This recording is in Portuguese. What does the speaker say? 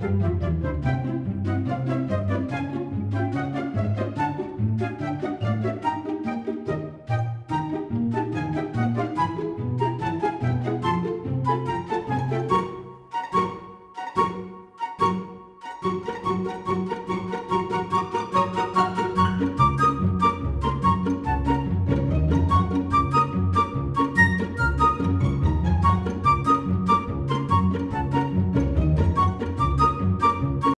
Música